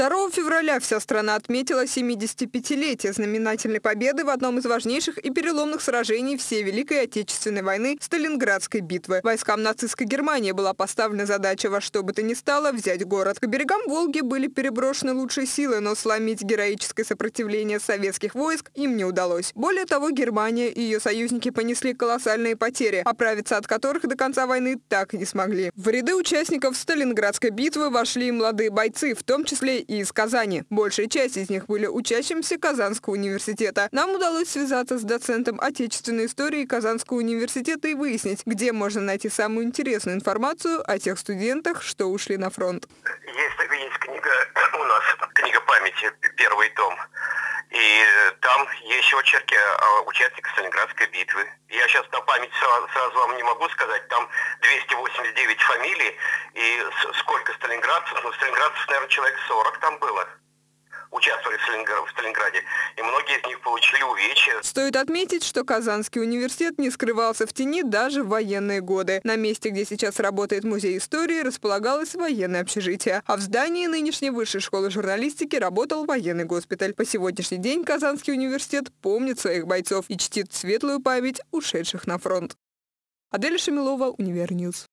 2 февраля вся страна отметила 75-летие знаменательной победы в одном из важнейших и переломных сражений всей Великой Отечественной войны – Сталинградской битвы. Войскам нацистской Германии была поставлена задача во что бы то ни стало взять город. К берегам Волги были переброшены лучшие силы, но сломить героическое сопротивление советских войск им не удалось. Более того, Германия и ее союзники понесли колоссальные потери, оправиться от которых до конца войны так и не смогли. В ряды участников Сталинградской битвы вошли молодые бойцы, в том числе и из Казани. Большая часть из них были учащимся Казанского университета. Нам удалось связаться с доцентом отечественной истории Казанского университета и выяснить, где можно найти самую интересную информацию о тех студентах, что ушли на фронт. Есть, есть книга у нас, книга памяти, первый том. И там есть очерки участников Сталинградской битвы. Я сейчас на память сразу, сразу вам не могу сказать, там 289 фамилий, и сколько сталинградцев, ну, сталинградцев, наверное, человек 40 там было участвовали в Сталинграде, и многие из них получили увечья. Стоит отметить, что Казанский университет не скрывался в тени даже в военные годы. На месте, где сейчас работает музей истории, располагалось военное общежитие, а в здании нынешней высшей школы журналистики работал военный госпиталь. По сегодняшний день Казанский университет помнит своих бойцов и чтит светлую память ушедших на фронт. Адель Шамилова, Univer News.